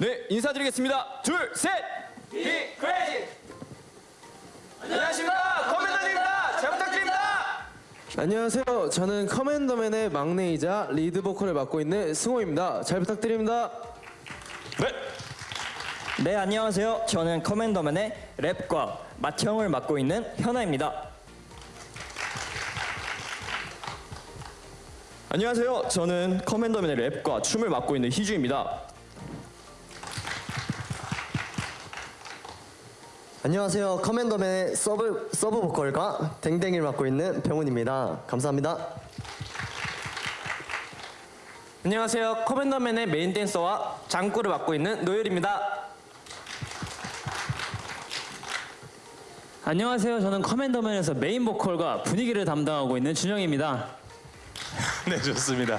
네, 인사드리겠습니다. 둘, 셋! Be crazy! 안녕하십니까, 커맨더입니다. 잘 부탁드립니다. 안녕하세요. 저는 커맨더맨의 막내이자 리드 보컬을 맡고 있는 승호입니다. 잘 부탁드립니다. 네, 네 안녕하세요. 저는 커맨더맨의 랩과 맏형을 맡고 있는 현아입니다. 안녕하세요. 저는 커맨더맨의 랩과 춤을 맡고 있는 희주입니다. 안녕하세요. 커맨더맨의 서브, 서브 보컬과 댕댕이를 맡고 있는 병훈입니다. 감사합니다. 안녕하세요. 커맨더맨의 메인 댄서와 장구를 맡고 있는 노열입니다. 안녕하세요. 저는 커맨더맨에서 메인 보컬과 분위기를 담당하고 있는 준영입니다. 네 좋습니다.